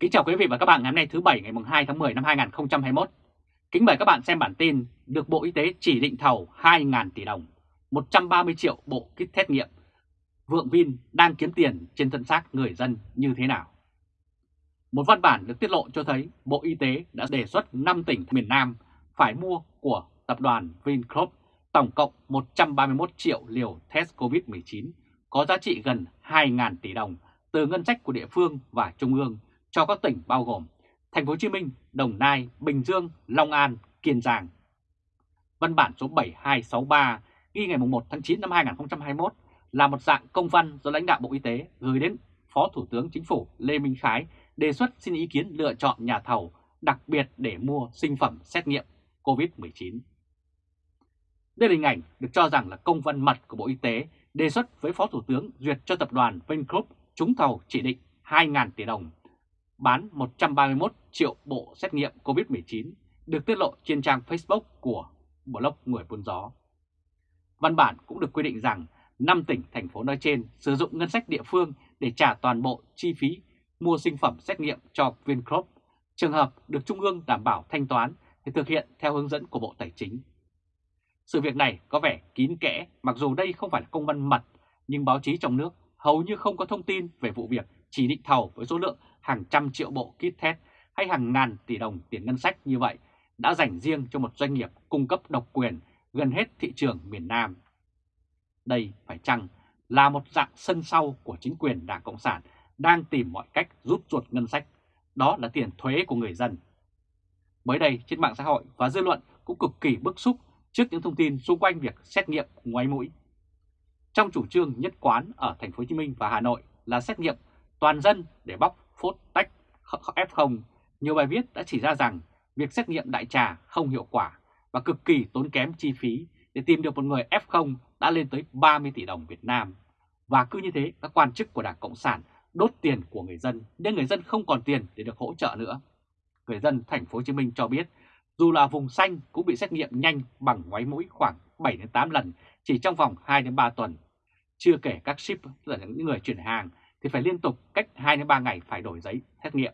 Kính chào quý vị và các bạn ngày hôm nay thứ Bảy ngày 2 tháng 10 năm 2021. Kính mời các bạn xem bản tin được Bộ Y tế chỉ định thầu 2.000 tỷ đồng, 130 triệu bộ kit xét nghiệm. Vượng Vin đang kiếm tiền trên thân xác người dân như thế nào? Một văn bản được tiết lộ cho thấy Bộ Y tế đã đề xuất 5 tỉnh miền Nam phải mua của tập đoàn Vingroup tổng cộng 131 triệu liều test COVID-19 có giá trị gần 2.000 tỷ đồng từ ngân sách của địa phương và trung ương cho các tỉnh bao gồm Thành phố Hồ Chí Minh, Đồng Nai, Bình Dương, Long An, Kiên Giang. Văn bản số 7263 ghi ngày 1 tháng 9 năm 2021 là một dạng công văn do lãnh đạo Bộ Y tế gửi đến Phó Thủ tướng Chính phủ Lê Minh Khái đề xuất xin ý kiến lựa chọn nhà thầu đặc biệt để mua sinh phẩm xét nghiệm COVID-19. Đây là hình ảnh được cho rằng là công văn mật của Bộ Y tế đề xuất với Phó Thủ tướng duyệt cho tập đoàn Vingroup trúng thầu chỉ định 2.000 tỷ đồng, bán 131 triệu bộ xét nghiệm COVID-19 được tiết lộ trên trang Facebook của blog Người Buôn Gió. Văn bản cũng được quy định rằng 5 tỉnh, thành phố nói trên sử dụng ngân sách địa phương để trả toàn bộ chi phí mua sinh phẩm xét nghiệm cho Vingroup. Trường hợp được Trung ương đảm bảo thanh toán thì thực hiện theo hướng dẫn của Bộ Tài chính. Sự việc này có vẻ kín kẽ mặc dù đây không phải là công văn mật nhưng báo chí trong nước hầu như không có thông tin về vụ việc chỉ định thầu với số lượng hàng trăm triệu bộ kit test hay hàng ngàn tỷ đồng tiền ngân sách như vậy đã dành riêng cho một doanh nghiệp cung cấp độc quyền gần hết thị trường miền Nam. Đây phải chăng là một dạng sân sau của chính quyền Đảng Cộng sản đang tìm mọi cách rút ruột ngân sách, đó là tiền thuế của người dân. Mới đây trên mạng xã hội và dư luận cũng cực kỳ bức xúc trước những thông tin xung quanh việc xét nghiệm ngoáy mũi. Trong chủ trương nhất quán ở thành phố Hồ Chí Minh và Hà Nội là xét nghiệm toàn dân để bóc phốt tách F0, nhiều bài viết đã chỉ ra rằng việc xét nghiệm đại trà không hiệu quả và cực kỳ tốn kém chi phí để tìm được một người F0 đã lên tới 30 tỷ đồng Việt Nam. Và cứ như thế, các quan chức của Đảng Cộng sản đốt tiền của người dân nên người dân không còn tiền để được hỗ trợ nữa. Người dân thành phố Hồ Chí Minh cho biết, dù là vùng xanh cũng bị xét nghiệm nhanh bằng ngoáy mũi khoảng 7 đến 8 lần chỉ trong vòng 2 đến 3 tuần. Chưa kể các ship là những người chuyển hàng thì phải liên tục cách 2 đến 3 ngày phải đổi giấy xét nghiệm.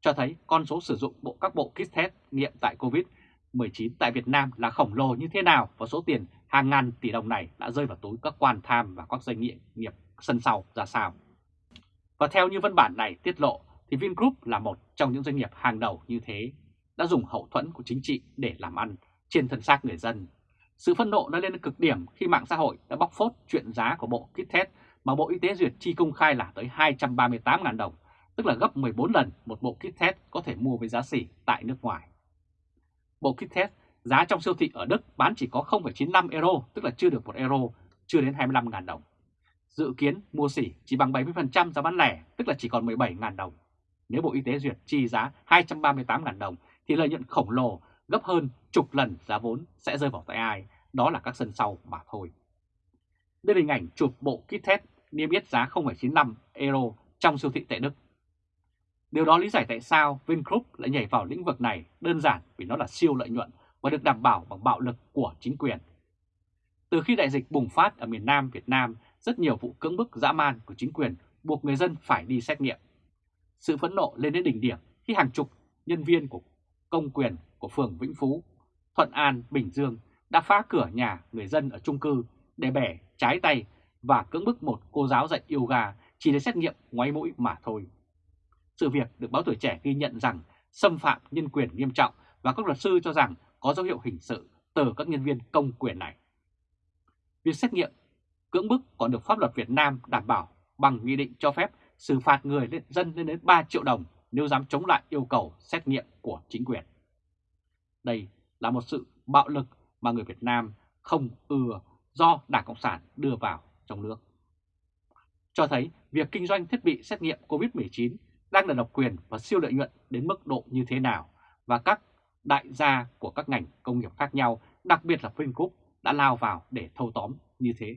Cho thấy con số sử dụng bộ các bộ kit test nghiệm tại COVID-19 tại Việt Nam là khổng lồ như thế nào và số tiền hàng ngàn tỷ đồng này đã rơi vào túi các quan tham và các doanh nghiệp nghiệp sân sau ra sao. Và theo như văn bản này tiết lộ thì Vingroup là một trong những doanh nghiệp hàng đầu như thế, đã dùng hậu thuẫn của chính trị để làm ăn trên thân xác người dân. Sự phân nộ đã lên cực điểm khi mạng xã hội đã bóc phốt chuyện giá của bộ kit test mà Bộ Y tế duyệt chi công khai là tới 238.000 đồng, tức là gấp 14 lần một bộ kit test có thể mua với giá xỉ tại nước ngoài. Bộ kit test giá trong siêu thị ở Đức bán chỉ có 0,95 euro, tức là chưa được 1 euro, chưa đến 25.000 đồng. Dự kiến mua xỉ chỉ bằng 70% giá bán lẻ, tức là chỉ còn 17.000 đồng. Nếu Bộ Y tế duyệt chi giá 238.000 đồng thì lợi nhuận khổng lồ gấp hơn chục lần giá vốn sẽ rơi vào tay ai, đó là các sân sau mà thôi. Đây là hình ảnh chụp bộ kit test niêm yết giá 0,95 euro trong siêu thị tại Đức. Điều đó lý giải tại sao Vingroup lại nhảy vào lĩnh vực này đơn giản vì nó là siêu lợi nhuận và được đảm bảo bằng bạo lực của chính quyền. Từ khi đại dịch bùng phát ở miền Nam Việt Nam, rất nhiều vụ cưỡng bức dã man của chính quyền buộc người dân phải đi xét nghiệm. Sự phẫn nộ lên đến đỉnh điểm khi hàng chục nhân viên của công quyền của phường Vĩnh Phú, Thuận An, Bình Dương đã phá cửa nhà người dân ở chung cư để bẻ trái tay và cưỡng bức một cô giáo dạy yoga chỉ để xét nghiệm ngoáy mũi mà thôi. Sự việc được báo tuổi trẻ ghi nhận rằng xâm phạm nhân quyền nghiêm trọng và các luật sư cho rằng có dấu hiệu hình sự từ các nhân viên công quyền này. Việc xét nghiệm cưỡng bức còn được pháp luật Việt Nam đảm bảo bằng nghị định cho phép xử phạt người lên, dân lên đến 3 triệu đồng nếu dám chống lại yêu cầu xét nghiệm của chính quyền. Đây là một sự bạo lực mà người Việt Nam không ưa do Đảng Cộng sản đưa vào trong nước. Cho thấy việc kinh doanh thiết bị xét nghiệm COVID-19 đang là độc quyền và siêu lợi nhuận đến mức độ như thế nào và các đại gia của các ngành công nghiệp khác nhau, đặc biệt là Vingroup, đã lao vào để thâu tóm như thế.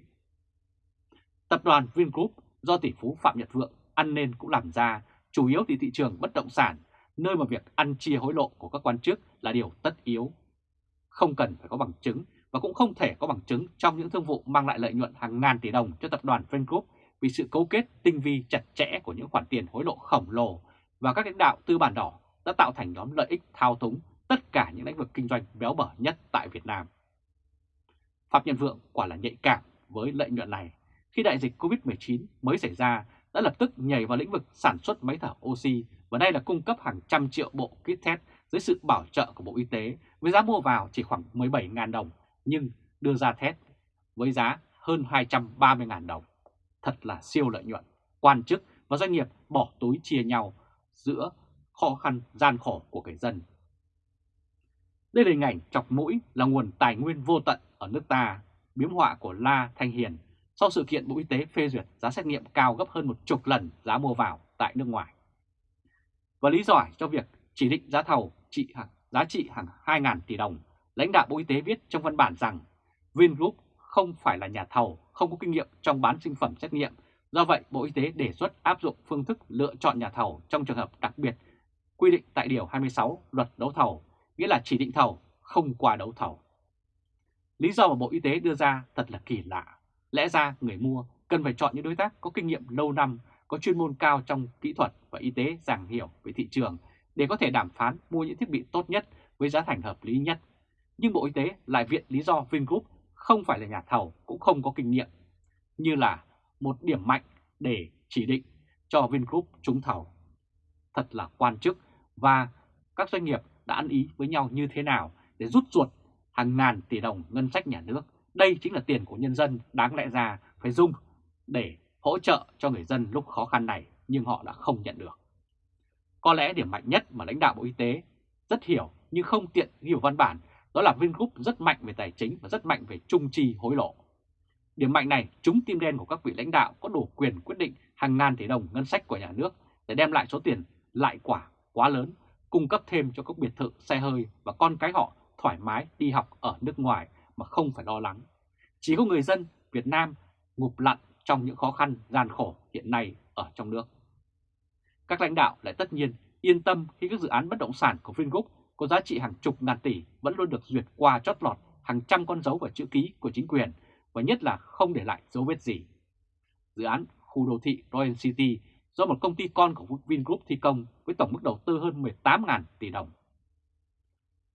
Tập đoàn Vingroup do tỷ phú Phạm Nhật Vượng ăn nên cũng làm ra, chủ yếu thì thị trường bất động sản, nơi mà việc ăn chia hối lộ của các quan chức là điều tất yếu. Không cần phải có bằng chứng và cũng không thể có bằng chứng trong những thương vụ mang lại lợi nhuận hàng ngàn tỷ đồng cho tập đoàn Vingroup vì sự cấu kết tinh vi chặt chẽ của những khoản tiền hối lộ khổng lồ và các lãnh đạo tư bản đỏ đã tạo thành nhóm lợi ích thao túng tất cả những lĩnh vực kinh doanh béo bở nhất tại Việt Nam. Phạm Nhân Vượng quả là nhạy cảm với lợi nhuận này. Khi đại dịch Covid-19 mới xảy ra, đã lập tức nhảy vào lĩnh vực sản xuất máy thở oxy và đây là cung cấp hàng trăm triệu bộ kit test dưới sự bảo trợ của Bộ Y tế với giá mua vào chỉ khoảng 17.000 đồng nhưng đưa ra thét với giá hơn 230.000 đồng. Thật là siêu lợi nhuận. Quan chức và doanh nghiệp bỏ túi chia nhau giữa khó khăn gian khổ của người dân. Đây là hình ảnh chọc mũi là nguồn tài nguyên vô tận ở nước ta, biếm họa của La Thanh Hiền sau sự kiện Bộ Y tế phê duyệt giá xét nghiệm cao gấp hơn một chục lần giá mua vào tại nước ngoài. Và lý giải cho việc chỉ định giá thầu trị giá trị hàng 2.000 tỷ đồng, lãnh đạo Bộ Y tế viết trong văn bản rằng Vingroup không phải là nhà thầu, không có kinh nghiệm trong bán sinh phẩm xét nghiệm. Do vậy, Bộ Y tế đề xuất áp dụng phương thức lựa chọn nhà thầu trong trường hợp đặc biệt quy định tại Điều 26 Luật Đấu thầu, nghĩa là chỉ định thầu không qua đấu thầu. Lý do mà Bộ Y tế đưa ra thật là kỳ lạ. Lẽ ra người mua cần phải chọn những đối tác có kinh nghiệm lâu năm, có chuyên môn cao trong kỹ thuật và y tế giảng hiểu về thị trường để có thể đàm phán mua những thiết bị tốt nhất với giá thành hợp lý nhất. Nhưng Bộ Y tế lại viện lý do Vingroup không phải là nhà thầu cũng không có kinh nghiệm, như là một điểm mạnh để chỉ định cho Vingroup trúng thầu. Thật là quan chức và các doanh nghiệp đã ăn ý với nhau như thế nào để rút ruột hàng ngàn tỷ đồng ngân sách nhà nước. Đây chính là tiền của nhân dân đáng lẽ ra phải dùng để hỗ trợ cho người dân lúc khó khăn này nhưng họ đã không nhận được. Có lẽ điểm mạnh nhất mà lãnh đạo Bộ Y tế rất hiểu nhưng không tiện hiểu văn bản đó là Vingroup rất mạnh về tài chính và rất mạnh về trung chi hối lộ. Điểm mạnh này trúng tim đen của các vị lãnh đạo có đủ quyền quyết định hàng ngàn tỷ đồng ngân sách của nhà nước để đem lại số tiền lại quả quá lớn, cung cấp thêm cho các biệt thự, xe hơi và con cái họ thoải mái đi học ở nước ngoài mà không phải lo lắng. Chỉ có người dân Việt Nam ngụp lặn trong những khó khăn gian khổ hiện nay ở trong nước. Các lãnh đạo lại tất nhiên yên tâm khi các dự án bất động sản của Vingroup có giá trị hàng chục ngàn tỷ vẫn luôn được duyệt qua chót lọt hàng trăm con dấu và chữ ký của chính quyền và nhất là không để lại dấu vết gì. Dự án khu đô thị Royal City do một công ty con của Vingroup thi công với tổng mức đầu tư hơn 18.000 tỷ đồng.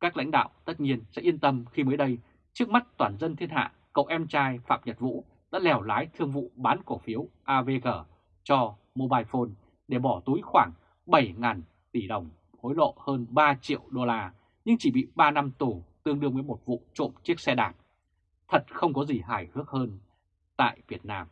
Các lãnh đạo tất nhiên sẽ yên tâm khi mới đây, trước mắt toàn dân thiên hạ, cậu em trai Phạm Nhật Vũ đã lèo lái thương vụ bán cổ phiếu AVG cho Mobile Phone để bỏ túi khoảng 7.000 tỷ đồng, hối lộ hơn 3 triệu đô la, nhưng chỉ bị 3 năm tù tương đương với một vụ trộm chiếc xe đạp. Thật không có gì hài hước hơn tại Việt Nam.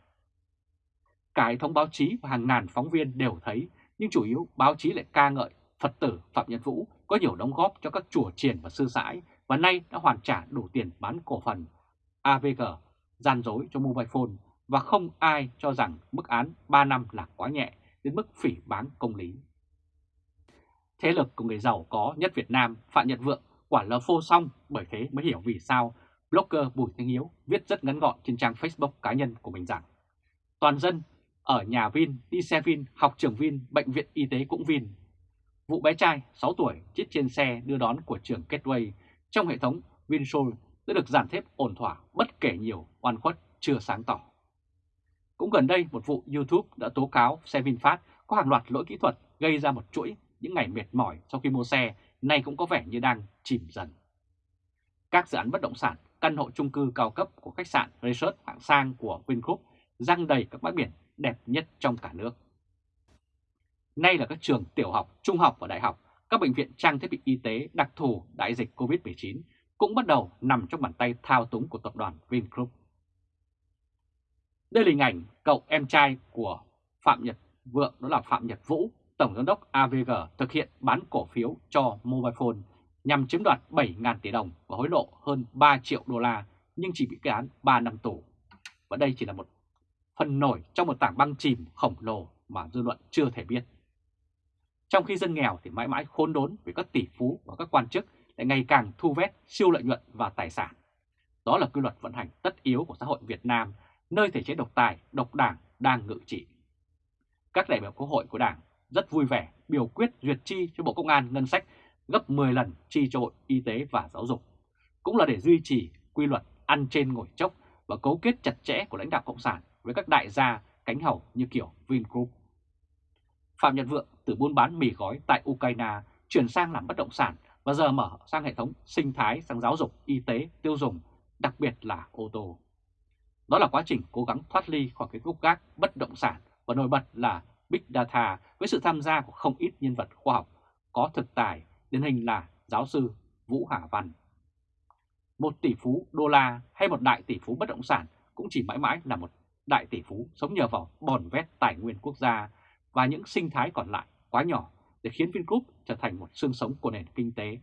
Cả hệ thống báo chí và hàng ngàn phóng viên đều thấy, nhưng chủ yếu báo chí lại ca ngợi Phật tử Phạm Nhật Vũ có nhiều đóng góp cho các chùa triền và sư sãi và nay đã hoàn trả đủ tiền bán cổ phần AVG gian dối cho Mobile Phone và không ai cho rằng mức án 3 năm là quá nhẹ đến mức phỉ bán công lý. Thế lực của người giàu có nhất Việt Nam Phạm Nhật Vượng quả lờ phô xong bởi thế mới hiểu vì sao blogger Bùi Thanh Hiếu viết rất ngắn gọn trên trang Facebook cá nhân của mình rằng Toàn dân ở nhà Vin, đi xe Vin, học trường Vin, bệnh viện y tế cũng Vin. Vụ bé trai 6 tuổi chết trên xe đưa đón của trường Gateway trong hệ thống Vinsoul đã được giản thép ổn thỏa bất kể nhiều oan khuất chưa sáng tỏ. Cũng gần đây một vụ YouTube đã tố cáo xe VinFast có hàng loạt lỗi kỹ thuật gây ra một chuỗi những ngày mệt mỏi sau khi mua xe nay cũng có vẻ như đang chìm dần. Các dự án bất động sản, căn hộ chung cư cao cấp của khách sạn Resort hạng sang của Vingroup răng đầy các bãi biển đẹp nhất trong cả nước. Nay là các trường tiểu học, trung học và đại học, các bệnh viện trang thiết bị y tế đặc thù đại dịch COVID-19 cũng bắt đầu nằm trong bàn tay thao túng của tập đoàn Vingroup. Đây là hình ảnh cậu em trai của Phạm Nhật Vượng đó là Phạm Nhật Vũ, Tổng Giám đốc AVG thực hiện bán cổ phiếu cho Mobile Phone nhằm chiếm đoạt 7.000 tỷ đồng và hối lộ hơn 3 triệu đô la nhưng chỉ bị kết án 3 năm tù. Và đây chỉ là một phần nổi trong một tảng băng chìm khổng lồ mà dư luận chưa thể biết. Trong khi dân nghèo thì mãi mãi khốn đốn vì các tỷ phú và các quan chức lại ngày càng thu vét siêu lợi nhuận và tài sản. Đó là quy luật vận hành tất yếu của xã hội Việt Nam, nơi thể chế độc tài, độc đảng đang ngự trị. Các đại biểu quốc hội của Đảng rất vui vẻ biểu quyết duyệt chi cho Bộ Công an ngân sách gấp 10 lần chi cho Bộ Y tế và Giáo dục. Cũng là để duy trì quy luật ăn trên ngồi chốc và cấu kết chặt chẽ của lãnh đạo Cộng sản với các đại gia cánh hầu như kiểu Vingroup. Phạm Nhật Vượng từ buôn bán mì gói tại Ukraine chuyển sang làm bất động sản và giờ mở sang hệ thống sinh thái sang giáo dục, y tế, tiêu dùng, đặc biệt là ô tô. Đó là quá trình cố gắng thoát ly khỏi cái gốc gác bất động sản và nổi bật là Big Data với sự tham gia của không ít nhân vật khoa học có thực tài, điển hình là giáo sư Vũ Hà Văn. Một tỷ phú đô la hay một đại tỷ phú bất động sản cũng chỉ mãi mãi là một đại tỷ phú sống nhờ vào bòn vét tài nguyên quốc gia và những sinh thái còn lại quá nhỏ để khiến Vingroup trở thành một xương sống của nền kinh tế.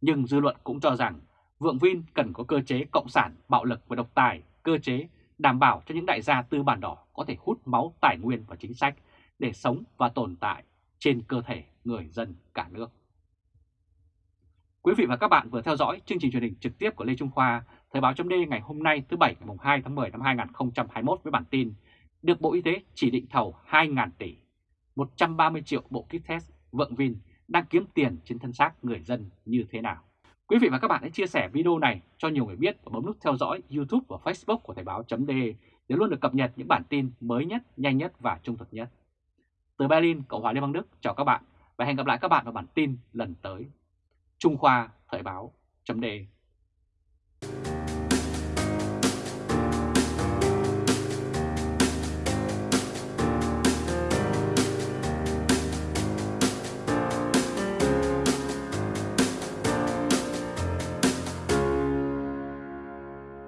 Nhưng dư luận cũng cho rằng Vượng Vin cần có cơ chế cộng sản, bạo lực và độc tài, cơ chế đảm bảo cho những đại gia tư bản đỏ có thể hút máu tài nguyên và chính sách để sống và tồn tại trên cơ thể người dân cả nước. Quý vị và các bạn vừa theo dõi chương trình truyền hình trực tiếp của Lê Trung Khoa, Thời báo chấm ngày hôm nay thứ Bảy ngày 2 tháng 10 năm 2021 với bản tin được Bộ Y tế chỉ định thầu 2.000 tỷ, 130 triệu bộ kit test Vượng Vin đang kiếm tiền trên thân xác người dân như thế nào. Quý vị và các bạn hãy chia sẻ video này cho nhiều người biết và bấm nút theo dõi YouTube và Facebook của Thời Báo .de để luôn được cập nhật những bản tin mới nhất, nhanh nhất và trung thực nhất. Từ Berlin, Cộng hòa Liên bang Đức, chào các bạn và hẹn gặp lại các bạn vào bản tin lần tới. Trung Khoa Thời báo .de.